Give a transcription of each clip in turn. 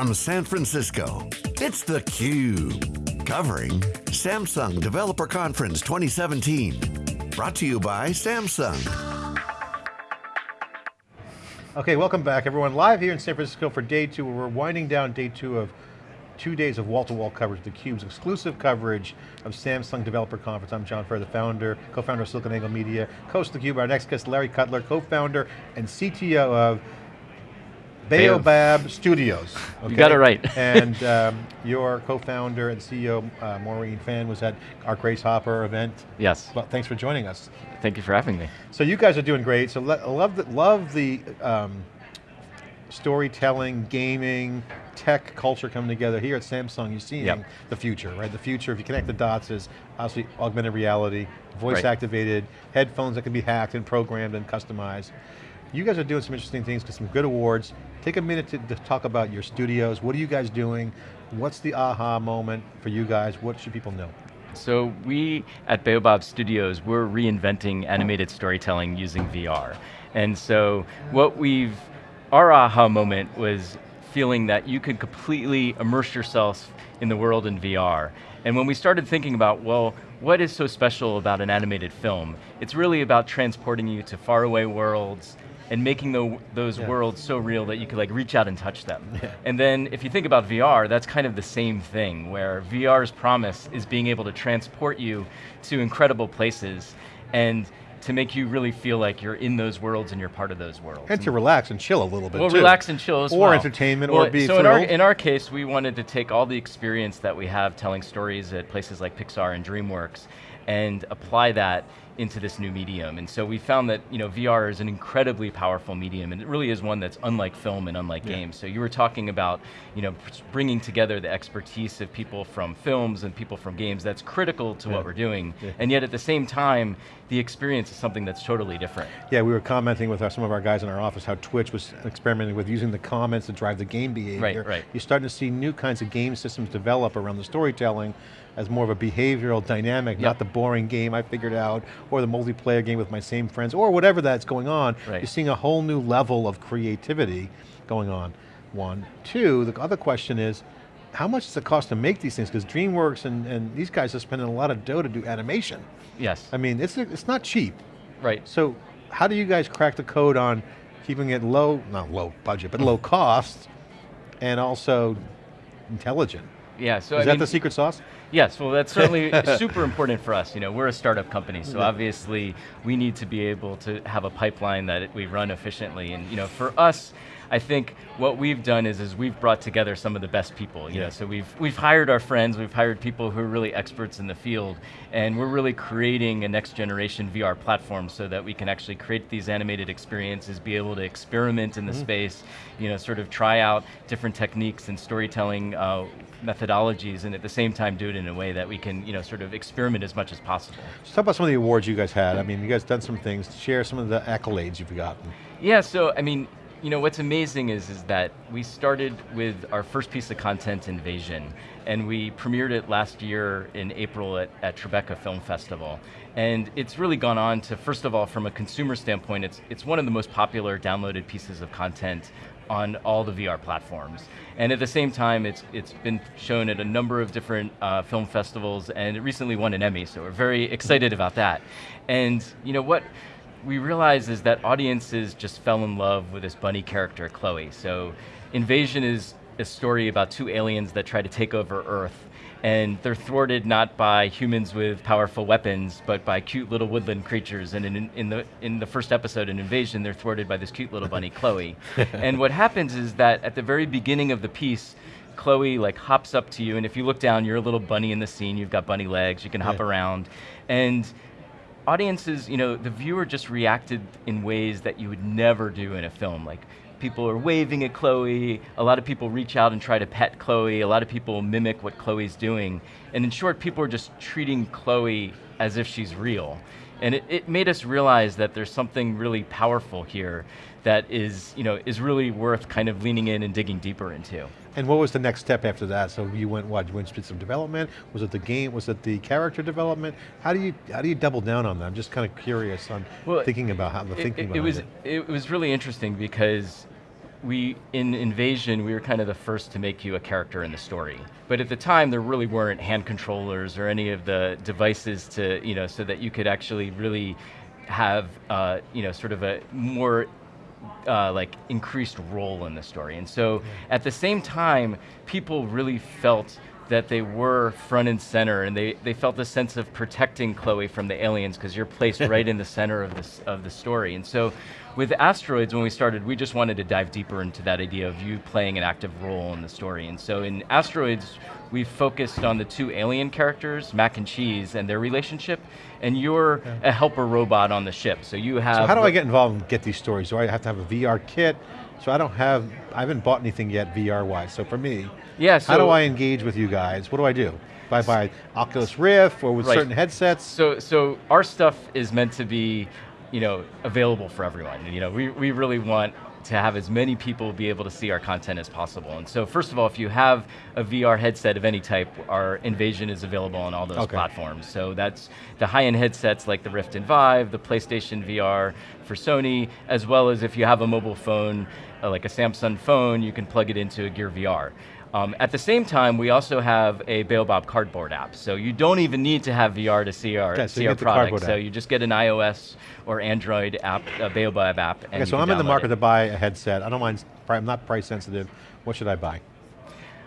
from San Francisco, it's theCUBE. Covering Samsung Developer Conference 2017. Brought to you by Samsung. Okay, welcome back everyone. Live here in San Francisco for day two. We're winding down day two of two days of wall-to-wall -wall coverage, theCUBE's exclusive coverage of Samsung Developer Conference. I'm John Furrier, the founder, co-founder of SiliconANGLE Media, co host of theCUBE. Our next guest, Larry Cutler, co-founder and CTO of Baobab Studios. Okay? You got it right. and um, your co-founder and CEO, uh, Maureen Fan, was at our Grace Hopper event. Yes. Well, thanks for joining us. Thank you for having me. So you guys are doing great. So love the, love the um, storytelling, gaming, tech culture coming together here at Samsung. You're seeing yep. the future, right? The future, if you connect the dots, is obviously augmented reality, voice right. activated, headphones that can be hacked and programmed and customized. You guys are doing some interesting things, some good awards. Take a minute to, to, talk about your studios. What are you guys doing? What's the aha moment for you guys? What should people know? So we, at Baobab Studios, we're reinventing animated storytelling using VR. And so what we've, our aha moment was feeling that you could completely immerse yourself in the world in VR. And when we started thinking about, well, what is so special about an animated film? It's really about transporting you to faraway worlds, and making the, those yeah. worlds so real that you could like reach out and touch them. Yeah. And then if you think about VR, that's kind of the same thing, where VR's promise is being able to transport you to incredible places and to make you really feel like you're in those worlds and you're part of those worlds. And to relax and chill a little bit Well, too. relax and chill as or well. Or entertainment, well, or be So in our, in our case, we wanted to take all the experience that we have telling stories at places like Pixar and DreamWorks and apply that into this new medium. And so we found that you know, VR is an incredibly powerful medium and it really is one that's unlike film and unlike yeah. games. So you were talking about you know, bringing together the expertise of people from films and people from games, that's critical to yeah. what we're doing. Yeah. And yet at the same time, the experience is something that's totally different. Yeah, we were commenting with our, some of our guys in our office how Twitch was experimenting with using the comments to drive the game behavior. Right, right. You're starting to see new kinds of game systems develop around the storytelling as more of a behavioral dynamic, yep. not the boring game I figured out, or the multiplayer game with my same friends, or whatever that's going on. Right. You're seeing a whole new level of creativity going on, one. Two, the other question is, how much does it cost to make these things? Because DreamWorks and, and these guys are spending a lot of dough to do animation. Yes. I mean, it's, it's not cheap. Right. So how do you guys crack the code on keeping it low, not low budget, but low cost, and also intelligent? Yeah, so Is I that mean, the secret sauce? Yes, well that's certainly super important for us. You know, we're a startup company, so obviously we need to be able to have a pipeline that we run efficiently. And you know, for us, I think what we've done is, is we've brought together some of the best people. You yeah. know, so we've, we've hired our friends, we've hired people who are really experts in the field, and we're really creating a next generation VR platform so that we can actually create these animated experiences, be able to experiment in the mm -hmm. space, you know, sort of try out different techniques and storytelling uh, methodologies, and at the same time do it in a way that we can, you know, sort of experiment as much as possible. So talk about some of the awards you guys had. I mean, you guys done some things. Share some of the accolades you've gotten. Yeah, so I mean, you know, what's amazing is, is that we started with our first piece of content, Invasion, and we premiered it last year in April at, at Tribeca Film Festival. And it's really gone on to, first of all, from a consumer standpoint, it's, it's one of the most popular downloaded pieces of content on all the VR platforms. And at the same time, it's, it's been shown at a number of different uh, film festivals, and it recently won an Emmy, so we're very excited about that. And you know what, we realized is that audiences just fell in love with this bunny character, Chloe. So Invasion is a story about two aliens that try to take over Earth and they're thwarted not by humans with powerful weapons, but by cute little woodland creatures. And in, in, the, in the first episode, in Invasion, they're thwarted by this cute little bunny, Chloe. and what happens is that at the very beginning of the piece, Chloe like hops up to you, and if you look down, you're a little bunny in the scene, you've got bunny legs, you can hop around. And audiences, you know, the viewer just reacted in ways that you would never do in a film. Like, people are waving at Chloe, a lot of people reach out and try to pet Chloe, a lot of people mimic what Chloe's doing. And in short, people are just treating Chloe as if she's real. And it, it made us realize that there's something really powerful here that is, you know, is really worth kind of leaning in and digging deeper into. And what was the next step after that? So you went what? You went to some development? Was it the game? Was it the character development? How do you how do you double down on that? I'm just kind of curious on well, thinking about how the it, thinking it, it was it. it was really interesting because we, in Invasion, we were kind of the first to make you a character in the story. But at the time, there really weren't hand controllers or any of the devices to, you know, so that you could actually really have, uh, you know, sort of a more uh, like increased role in the story. And so at the same time, people really felt that they were front and center and they, they felt a sense of protecting Chloe from the aliens because you're placed right in the center of, this, of the story. And so with Asteroids, when we started, we just wanted to dive deeper into that idea of you playing an active role in the story. And so in Asteroids, we focused on the two alien characters, Mac and Cheese, and their relationship, and you're yeah. a helper robot on the ship. So you have- So how do I get involved and get these stories? Do I have to have a VR kit? So I don't have, I haven't bought anything yet VR-wise. So for me, yeah, so how do I engage with you guys? What do I do? If I buy Oculus Rift or with right. certain headsets? So, so our stuff is meant to be you know, available for everyone. You know, we, we really want to have as many people be able to see our content as possible. And so first of all, if you have a VR headset of any type, our Invasion is available on all those okay. platforms. So that's the high-end headsets like the Rift and Vive, the PlayStation VR for Sony, as well as if you have a mobile phone, uh, like a Samsung phone, you can plug it into a Gear VR. Um, at the same time, we also have a Baobab cardboard app. So you don't even need to have VR to see our, okay, so see our product. So you just get an iOS or Android app, a Baobab app. okay, so I'm in the market it. to buy a headset. I don't mind, I'm not price sensitive. What should I buy?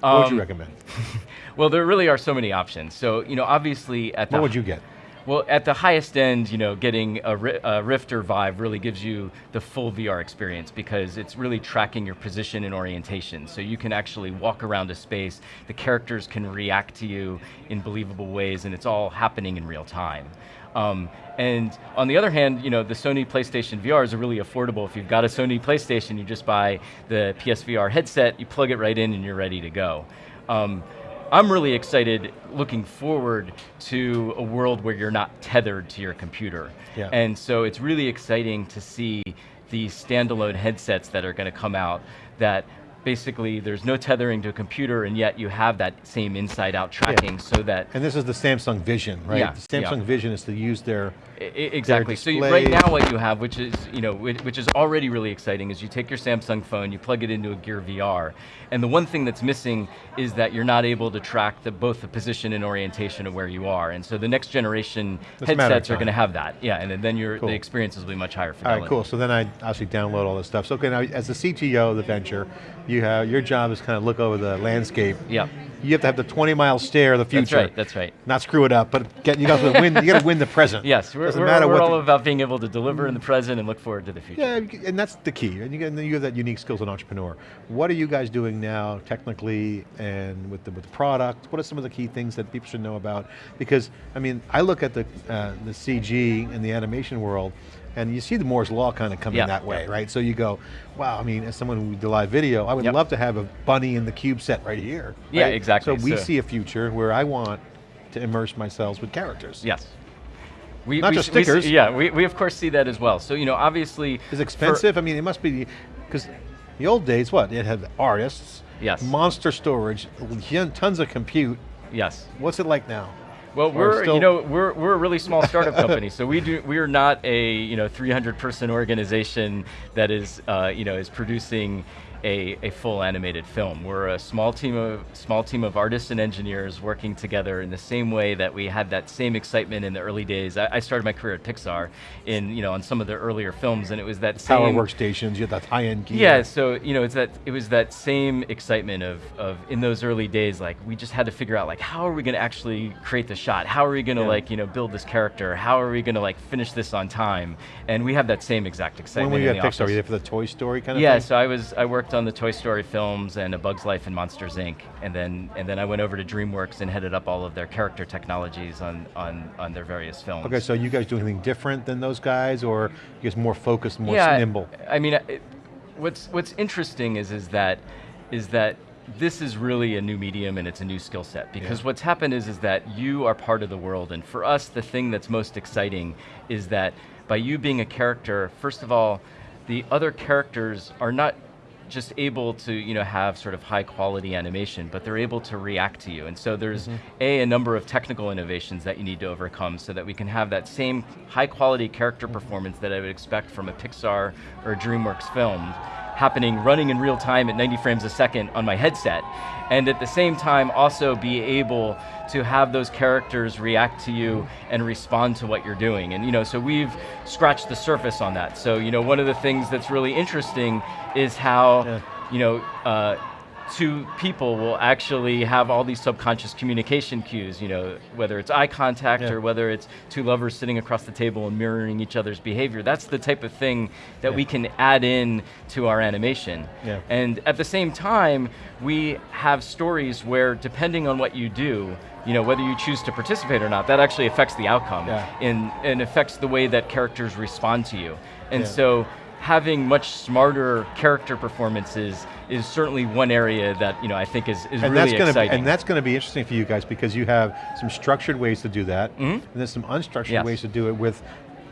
What um, would you um, recommend? well, there really are so many options. So, you know, obviously at the- What would you get? Well, at the highest end, you know, getting a, a Rift or Vive really gives you the full VR experience because it's really tracking your position and orientation. So you can actually walk around a space, the characters can react to you in believable ways, and it's all happening in real time. Um, and on the other hand, you know, the Sony PlayStation VR is really affordable. If you've got a Sony PlayStation, you just buy the PSVR headset, you plug it right in and you're ready to go. Um, I'm really excited looking forward to a world where you're not tethered to your computer. Yeah. And so it's really exciting to see these standalone headsets that are going to come out that basically there's no tethering to a computer and yet you have that same inside out tracking yeah. so that- And this is the Samsung Vision, right? Yeah, the Samsung yeah. Vision is to use their Exactly, so you, right now what you have, which is, you know, which is already really exciting, is you take your Samsung phone, you plug it into a Gear VR, and the one thing that's missing is that you're not able to track the, both the position and orientation of where you are, and so the next generation headsets are going to have that, yeah, and then your, cool. the experiences will be much higher fidelity. All right, cool, so then I actually download all this stuff. So okay, now as the CTO of the venture, you have, your job is kind of look over the landscape. Yeah you have to have the 20 mile stare of the future. That's right, that's right. Not screw it up, but get, you got to win, you got to win the present. Yes, we're, Doesn't we're, matter we're all the, about being able to deliver in the present and look forward to the future. Yeah, and that's the key. And you, and you have that unique skills as an entrepreneur. What are you guys doing now technically and with the, with the product? What are some of the key things that people should know about? Because, I mean, I look at the, uh, the CG and the animation world, and you see the Moore's Law kind of coming that way, right? So you go, wow, I mean, as someone who did live video, I would yep. love to have a bunny in the cube set right here. Right? Yeah, exactly. So we so. see a future where I want to immerse myself with characters. Yes. We, Not we, just stickers. We, yeah, we, we of course see that as well. So, you know, obviously- Is expensive? I mean, it must be, because the old days, what? It had artists, yes. monster storage, tons of compute. Yes. What's it like now? Well, we're you know we're we're a really small startup company, so we do we are not a you know 300 person organization that is uh, you know is producing a, a full animated film. We're a small team of small team of artists and engineers working together in the same way that we had that same excitement in the early days. I, I started my career at Pixar in you know on some of the earlier films, and it was that same power workstations. You had that high end gear. Yeah, so you know it's that it was that same excitement of of in those early days. Like we just had to figure out like how are we going to actually create the shot? How are we going to yeah. like you know build this character? How are we going to like finish this on time? And we have that same exact excitement. When were you at Pixar? Were you for the Toy Story kind of yeah, thing? Yeah, so I was I worked worked on the Toy Story films and A Bug's Life and Monsters Inc. And then and then I went over to DreamWorks and headed up all of their character technologies on on, on their various films. Okay, so you guys do anything different than those guys, or you guys more focused, more yeah, nimble? I mean, it, what's what's interesting is is that is that this is really a new medium and it's a new skill set because yeah. what's happened is is that you are part of the world and for us the thing that's most exciting is that by you being a character first of all the other characters are not just able to you know have sort of high quality animation, but they're able to react to you. And so there's mm -hmm. a a number of technical innovations that you need to overcome so that we can have that same high quality character performance that I would expect from a Pixar or a DreamWorks film happening, running in real time at 90 frames a second on my headset. And at the same time, also be able to have those characters react to you and respond to what you're doing. And you know, so we've scratched the surface on that. So you know, one of the things that's really interesting is how, yeah. you know, uh, two people will actually have all these subconscious communication cues, you know, whether it's eye contact yeah. or whether it's two lovers sitting across the table and mirroring each other's behavior. That's the type of thing that yeah. we can add in to our animation. Yeah. And at the same time, we have stories where depending on what you do, you know, whether you choose to participate or not, that actually affects the outcome yeah. and, and affects the way that characters respond to you. And so having much smarter character performances is certainly one area that you know I think is, is and really exciting. Be, and that's going to be interesting for you guys because you have some structured ways to do that, mm -hmm. and there's some unstructured yes. ways to do it with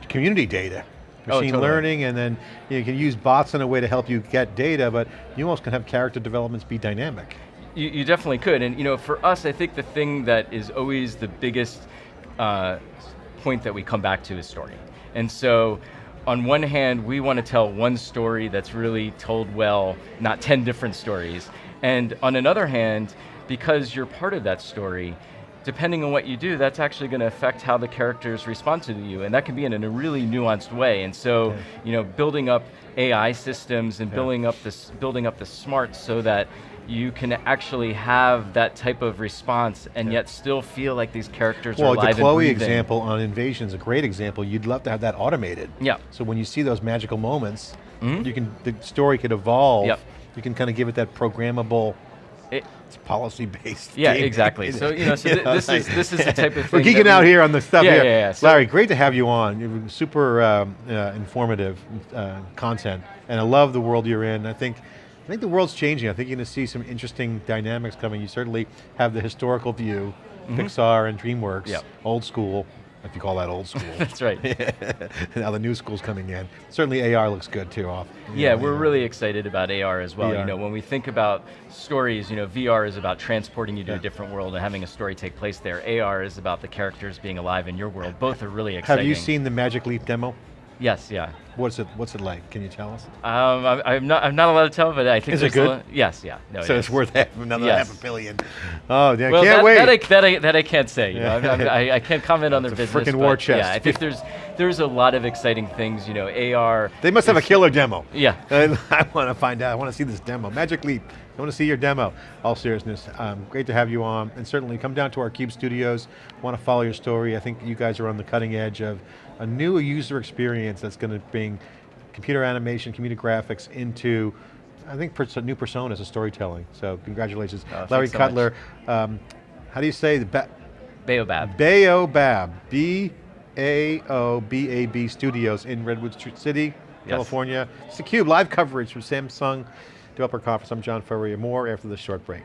community data. Machine oh, totally. learning, and then you can use bots in a way to help you get data, but you almost can have character developments be dynamic. You, you definitely could, and you know, for us, I think the thing that is always the biggest uh, point that we come back to is story. And so on one hand, we want to tell one story that's really told well, not 10 different stories. And on another hand, because you're part of that story, depending on what you do, that's actually going to affect how the characters respond to you, and that can be in a really nuanced way. And so, yeah. you know, building up AI systems and yeah. building up this, building up the smarts so that you can actually have that type of response and yeah. yet still feel like these characters well, are alive the Chloe example on Invasion is a great example. You'd love to have that automated. Yeah. So when you see those magical moments, mm -hmm. you can the story could evolve. Yep. You can kind of give it that programmable it, it's policy based. Yeah, exactly. So you know, so th this is this is the type of thing. We're geeking out here on the stuff yeah, here. Yeah, yeah. So Larry, great to have you on. Super um, uh, informative uh, content, and I love the world you're in. I think. I think the world's changing. I think you're going to see some interesting dynamics coming. You certainly have the historical view, mm -hmm. Pixar and DreamWorks, yep. old school, if you call that old school. That's right. now the new school's coming in. Certainly AR looks good too off. Yeah, know, we're AR. really excited about AR as well. VR. You know, when we think about stories, you know, VR is about transporting you to yeah. a different world and having a story take place there. AR is about the characters being alive in your world. Both are really exciting. Have you seen the Magic Leap demo? Yes, yeah. What's it What's it like? Can you tell us? Um, I, am not. I'm not allowed to tell, but I think. Is it good? yes, yeah. No, so it it's worth half, another yes. half a billion. Oh, yeah, well, can't that, wait. That I, that I, that I can't say. You know, I, I, can't comment on their business. Freaking war chest. Yeah, I think there's there's a lot of exciting things. You know, AR. They must have a killer demo. Yeah. I want to find out. I want to see this demo. Magic Leap. I want to see your demo. All seriousness, um, great to have you on, and certainly come down to our Cube studios. Want to follow your story. I think you guys are on the cutting edge of a new user experience that's going to bring computer animation, computer graphics into, I think, pers new personas of storytelling. So congratulations. Oh, Larry so Cutler, um, how do you say the ba Baobab. Baobab, B-A-O-B-A-B Studios in Redwood City, yes. California. It's theCUBE, live coverage from Samsung Developer Conference. I'm John Furrier. More after this short break.